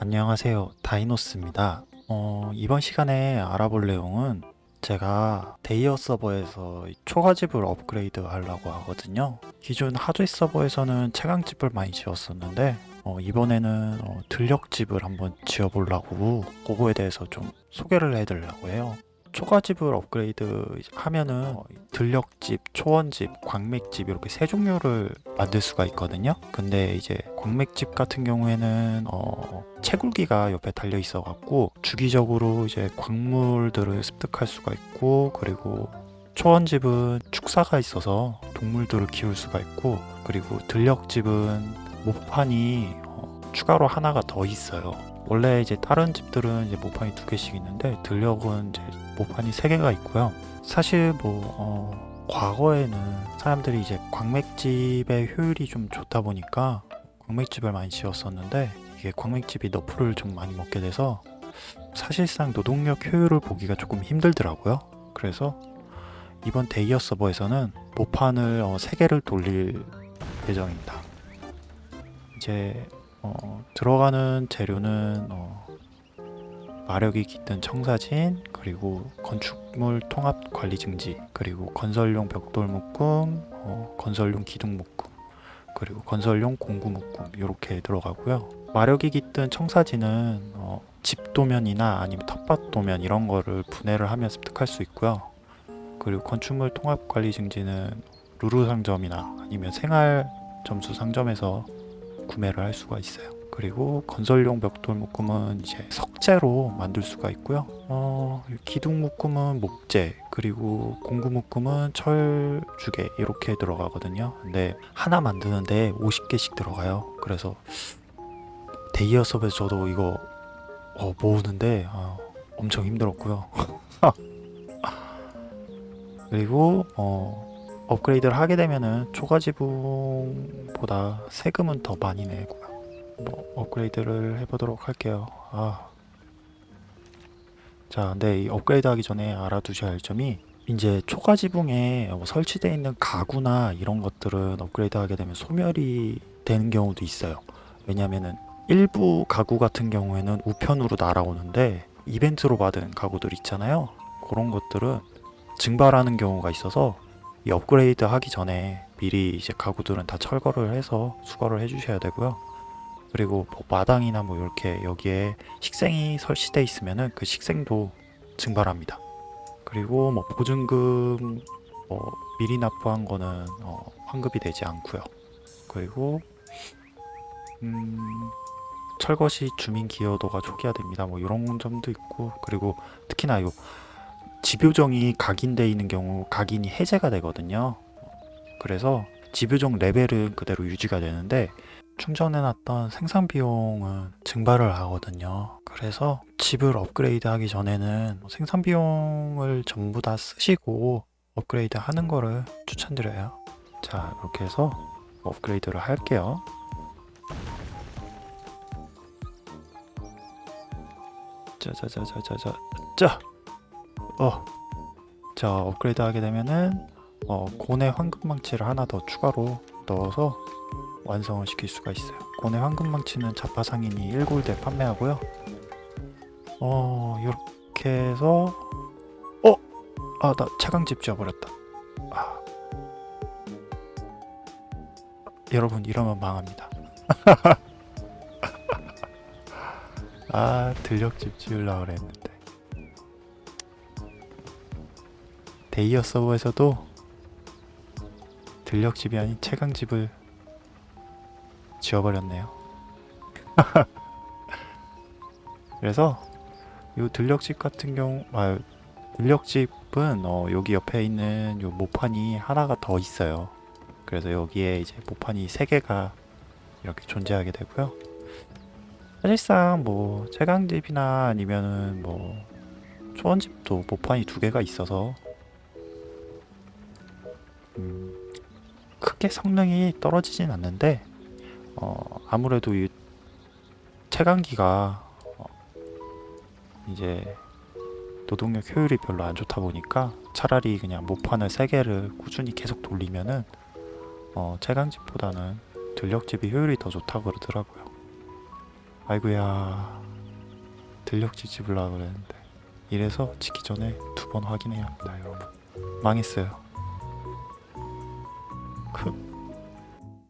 안녕하세요. 다이노스입니다. 어, 이번 시간에 알아볼 내용은 제가 데이어 서버에서 초가집을 업그레이드 하려고 하거든요. 기존 하드웨어 서버에서는 채광집을 많이 지었었는데 어, 이번에는 어, 들녘집을 한번 지어보려고 그거에 대해서 좀 소개를 해드리려고 해요 초가집을 업그레이드 하면은 어, 들녘집, 초원집, 광맥집 이렇게 세 종류를 만들 수가 있거든요. 근데 이제 광맥집 같은 경우에는 어, 채굴기가 옆에 달려 있어 갖고 주기적으로 이제 광물들을 습득할 수가 있고 그리고 초원집은 축사가 있어서 동물들을 키울 수가 있고 그리고 들력집은 모판이 어, 추가로 하나가 더 있어요. 원래 이제 다른 집들은 이제 모판이 두 개씩 있는데 들력은 이제 모판이 세 개가 있고요. 사실 뭐 어, 과거에는 사람들이 이제 광맥집의 효율이 좀 좋다 보니까 광맥집을 많이 지었었는데 이게 광맥집이 너프를 좀 많이 먹게 돼서 사실상 노동력 효율을 보기가 조금 힘들더라고요. 그래서 이번 데이어 서버에서는 모판을 어, 3개를 돌릴 예정입니다. 이제 어, 들어가는 재료는 어, 마력이 깃든 청사진 그리고 건축물 통합 관리 증지 그리고 건설용 벽돌 묶음 어, 건설용 기둥 묶음 그리고 건설용 공구 묶음 이렇게 들어가고요. 마력이 깃든 청사진은 어, 집 도면이나 아니면 텃밭 도면 이런 거를 분해를 하면 습득할 수 있고요. 그리고 건축물 통합 관리 증지는 루루 상점이나 아니면 생활 점수 상점에서 구매를 할 수가 있어요. 그리고 건설용 벽돌 묶음은 이제 석재로 만들 수가 있고요. 어, 기둥 묶음은 목재, 그리고 공구 묶음은 철주개 이렇게 들어가거든요. 근데 하나 만드는데 50개씩 들어가요. 그래서 데이어 섭에서 저도 이거 어, 모으는데 어, 엄청 힘들었고요. 그리고 어, 업그레이드를 하게 되면은 초가지붕보다 세금은 더 많이 내고요. 뭐 업그레이드를 해보도록 할게요. 아. 자, 근데 이 업그레이드 하기 전에 알아두셔야 할 점이 이제 초가지붕에 뭐 설치되어 있는 가구나 이런 것들은 업그레이드 하게 되면 소멸이 되는 경우도 있어요. 왜냐면은 일부 가구 같은 경우에는 우편으로 날아오는데 이벤트로 받은 가구들 있잖아요. 그런 것들은 증발하는 경우가 있어서 이 업그레이드 하기 전에 미리 이제 가구들은 다 철거를 해서 수거를 해주셔야 되고요. 그리고 뭐 마당이나 뭐 이렇게 여기에 식생이 설치돼 있으면은 그 식생도 증발합니다. 그리고 뭐 보증금 뭐 미리 납부한 거는 어, 환급이 되지 않고요. 그리고 음, 철거 시 주민 기여도가 초기화됩니다. 뭐 이런 점도 있고 그리고 특히나 요 집요정이 각인되어 있는 경우 각인이 해제가 되거든요. 그래서 집요정 레벨은 그대로 유지가 되는데 충전해놨던 생산 비용은 증발을 하거든요. 그래서 집을 업그레이드 하기 전에는 생산 비용을 전부 다 쓰시고 업그레이드 하는 거를 추천드려요. 자, 이렇게 해서 업그레이드를 할게요. 짜자자자자자 자! 어. 자, 업그레이드 하게 되면은 어, 고뇌 황금망치를 하나 더 추가로 넣어서 완성을 시킬 수가 있어요. 고뇌 황금망치는 자파상인이 1골대 판매하고요. 어, 이렇게 해서 어! 아, 나 차강집 지어버렸다. 아. 여러분 이러면 망합니다. 아, 들력집 지으려고 그랬는데. 데이어 서버에서도 들력집이 아닌 채광집을 지어버렸네요. 그래서 이 들력집 같은 경우, 아, 들력집은 어, 여기 옆에 있는 요 모판이 하나가 더 있어요. 그래서 여기에 이제 모판이 세 개가 이렇게 존재하게 되고요. 사실상 뭐 채광집이나 아니면은 뭐 초원집도 모판이 두 개가 있어서 음, 크게 성능이 떨어지진 않는데 어, 아무래도 이 채광기가 어, 이제 노동력 효율이 별로 안 좋다 보니까 차라리 그냥 모판을 3개를 꾸준히 계속 돌리면은 어, 채광집보다는 들력집이 효율이 더 좋다고 그러더라고요. 아이고야 들녘지 집으려고 그랬는데. 이래서 짓기 전에 두 번 확인해야 합니다 여러분. 망했어요 그...